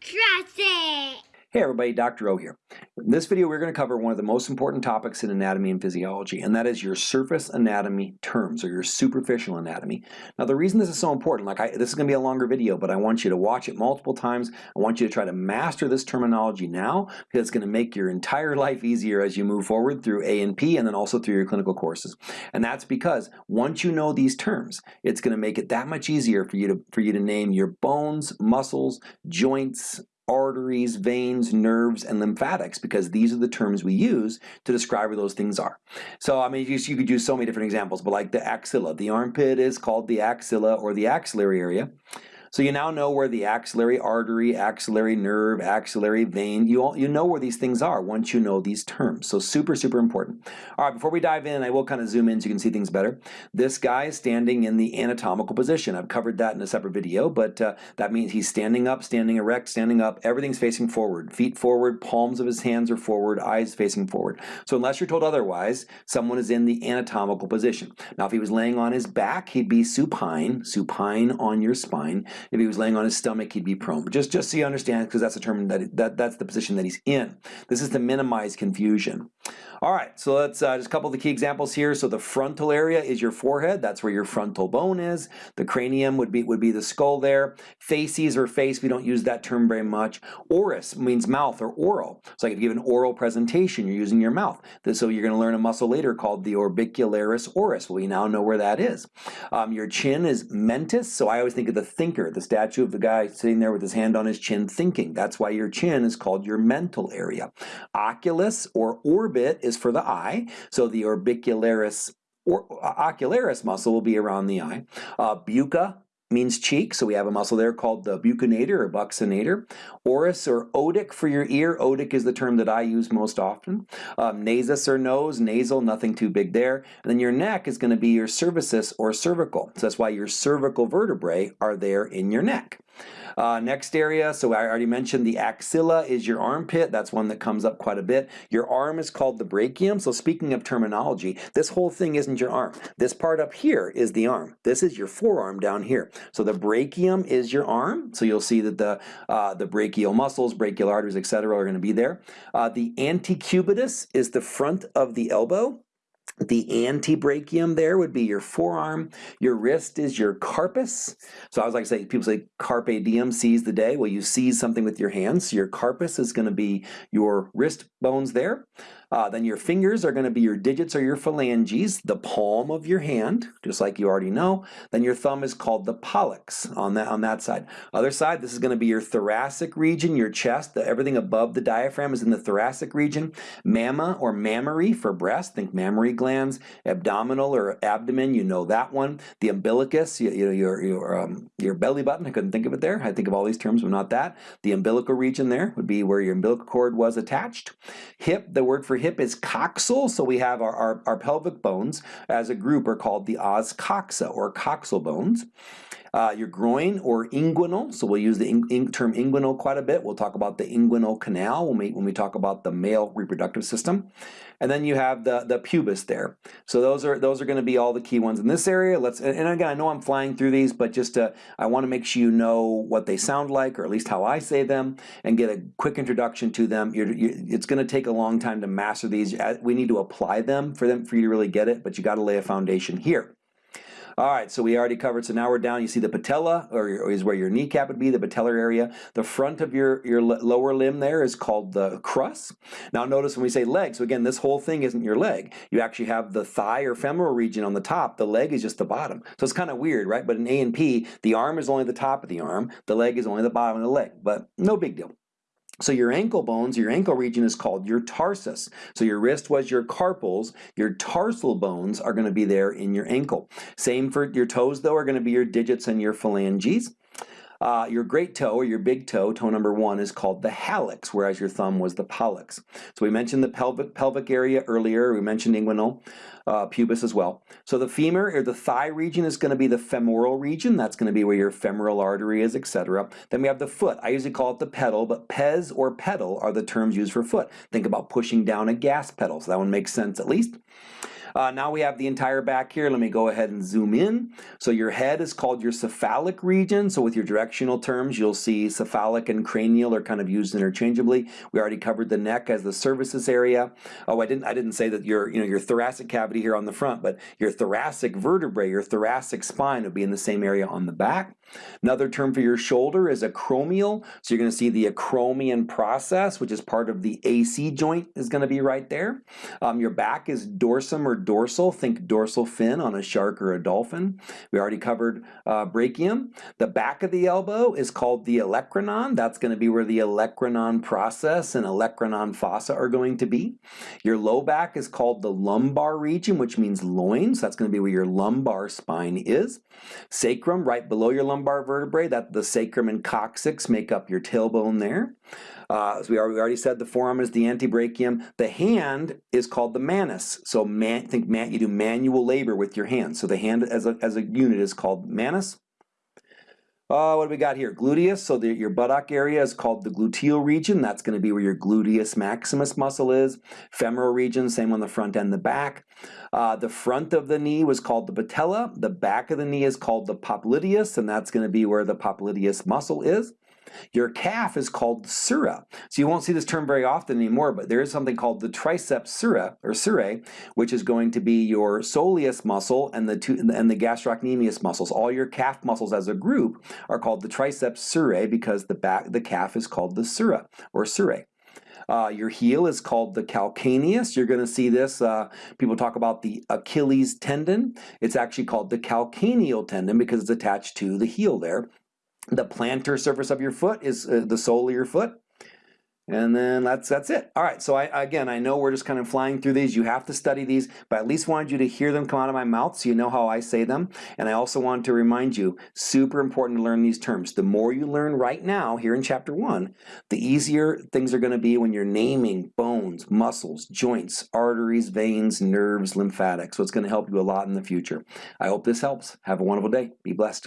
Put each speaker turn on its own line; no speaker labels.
Trust it!
Hey everybody, Dr. O here. In this video we're going to cover one of the most important topics in anatomy and physiology, and that is your surface anatomy terms, or your superficial anatomy. Now the reason this is so important, like I, this is going to be a longer video, but I want you to watch it multiple times. I want you to try to master this terminology now, because it's going to make your entire life easier as you move forward through A&P and then also through your clinical courses. And that's because once you know these terms, it's going to make it that much easier for you to, for you to name your bones, muscles, joints, arteries, veins, nerves, and lymphatics because these are the terms we use to describe where those things are. So I mean, you, you could use so many different examples, but like the axilla, the armpit is called the axilla or the axillary area. So you now know where the axillary artery, axillary nerve, axillary vein, you, all, you know where these things are once you know these terms. So super, super important. All right, before we dive in, I will kind of zoom in so you can see things better. This guy is standing in the anatomical position. I've covered that in a separate video, but uh, that means he's standing up, standing erect, standing up, everything's facing forward. Feet forward, palms of his hands are forward, eyes facing forward. So unless you're told otherwise, someone is in the anatomical position. Now if he was laying on his back, he'd be supine, supine on your spine. If he was laying on his stomach, he'd be prone. But just, just so you understand, because that's the term that, that that's the position that he's in. This is to minimize confusion. All right, so let's uh, just a couple of the key examples here. So the frontal area is your forehead. That's where your frontal bone is. The cranium would be would be the skull there. Facies or face, we don't use that term very much. Oris means mouth or oral. So like if you give an oral presentation, you're using your mouth. So you're going to learn a muscle later called the orbicularis oris. Well, we now know where that is. Um, your chin is mentis. So I always think of the thinker, the statue of the guy sitting there with his hand on his chin thinking. That's why your chin is called your mental area. Oculus or orbit is for the eye. So the orbicularis or ocularis muscle will be around the eye. Uh, bucca means cheek, so we have a muscle there called the buccinator or buccinator. Auris or otic for your ear. Otic is the term that I use most often. Um, nasus or nose, nasal, nothing too big there. And then your neck is going to be your cervicis or cervical. So that's why your cervical vertebrae are there in your neck. Uh, next area, so I already mentioned the axilla is your armpit. That's one that comes up quite a bit. Your arm is called the brachium. So speaking of terminology, this whole thing isn't your arm. This part up here is the arm. This is your forearm down here. So the brachium is your arm. So you'll see that the, uh, the brachial muscles, brachial arteries, etc., are going to be there. Uh, the antecubitus is the front of the elbow. The antebrachium there would be your forearm. Your wrist is your carpus. So I was like say, people say carpe diem, seize the day. Well, you seize something with your hands. So your carpus is going to be your wrist bones there. Uh, then your fingers are going to be your digits or your phalanges, the palm of your hand, just like you already know. Then your thumb is called the pollex on that, on that side. Other side, this is going to be your thoracic region, your chest. The, everything above the diaphragm is in the thoracic region. Mamma or mammary for breast, think mammary glands. Abdominal or abdomen, you know that one. The umbilicus, you, you know, your, your, um, your belly button, I couldn't think of it there. I think of all these terms, but not that. The umbilical region there would be where your umbilical cord was attached. Hip, the word for hip is coxal, so we have our, our, our pelvic bones as a group are called the os coxa or coxal bones. Uh, your groin or inguinal, so we'll use the in, in term inguinal quite a bit. We'll talk about the inguinal canal when we, when we talk about the male reproductive system. And then you have the, the pubis there. So those are those are going to be all the key ones in this area. Let's and again, I know I'm flying through these, but just to, I want to make sure you know what they sound like, or at least how I say them, and get a quick introduction to them. You're, you're, it's going to take a long time to master these. We need to apply them for them for you to really get it, but you got to lay a foundation here. All right, so we already covered, so now we're down, you see the patella, or, is where your kneecap would be, the patellar area. The front of your, your lower limb there is called the crus. Now notice when we say leg, so again, this whole thing isn't your leg. You actually have the thigh or femoral region on the top, the leg is just the bottom. So it's kind of weird, right? But in A and P, the arm is only the top of the arm, the leg is only the bottom of the leg, but no big deal. So your ankle bones, your ankle region is called your tarsus. So your wrist was your carpals, your tarsal bones are going to be there in your ankle. Same for your toes though are going to be your digits and your phalanges. Uh, your great toe or your big toe, toe number one, is called the hallux, whereas your thumb was the pollex. So we mentioned the pelvic, pelvic area earlier, we mentioned inguinal, uh, pubis as well. So the femur or the thigh region is going to be the femoral region. That's going to be where your femoral artery is, etc. Then we have the foot. I usually call it the pedal, but pes or pedal are the terms used for foot. Think about pushing down a gas pedal, so that one makes sense at least. Uh, now we have the entire back here. Let me go ahead and zoom in. So your head is called your cephalic region. So with your directional terms, you'll see cephalic and cranial are kind of used interchangeably. We already covered the neck as the cervixus area. Oh, I didn't I didn't say that your you know your thoracic cavity here on the front, but your thoracic vertebrae, your thoracic spine would be in the same area on the back. Another term for your shoulder is acromial. So you're going to see the acromion process, which is part of the AC joint is going to be right there. Um, your back is dorsum or dorsal. Think dorsal fin on a shark or a dolphin. We already covered uh, brachium. The back of the elbow is called the olecranon. That's going to be where the olecranon process and olecranon fossa are going to be. Your low back is called the lumbar region, which means loins. That's going to be where your lumbar spine is. Sacrum, right below your lumbar vertebrae, that the sacrum and coccyx make up your tailbone there. Uh, as we already said, the forearm is the antebrachium. The hand is called the manus. So man, think man, you do manual labor with your hands. So the hand as a, as a unit is called manus. Uh, what do we got here? Gluteus, so the, your buttock area is called the gluteal region. That's going to be where your gluteus maximus muscle is. Femoral region, same on the front and the back. Uh, the front of the knee was called the patella. The back of the knee is called the popliteus, and that's going to be where the popliteus muscle is. Your calf is called sura. So you won't see this term very often anymore, but there is something called the triceps sura or surae, which is going to be your soleus muscle and the two, and the gastrocnemius muscles. All your calf muscles as a group are called the triceps surae because the back the calf is called the sura or surae. Uh, your heel is called the calcaneus. You're going to see this. Uh, people talk about the Achilles tendon. It's actually called the calcaneal tendon because it's attached to the heel there. The plantar surface of your foot is uh, the sole of your foot. And then that's that's it. All right, so I, again, I know we're just kind of flying through these. You have to study these, but I at least wanted you to hear them come out of my mouth so you know how I say them. And I also wanted to remind you, super important to learn these terms. The more you learn right now here in chapter one, the easier things are gonna be when you're naming bones, muscles, joints, arteries, veins, nerves, lymphatics. So it's gonna help you a lot in the future. I hope this helps. Have a wonderful day. Be blessed.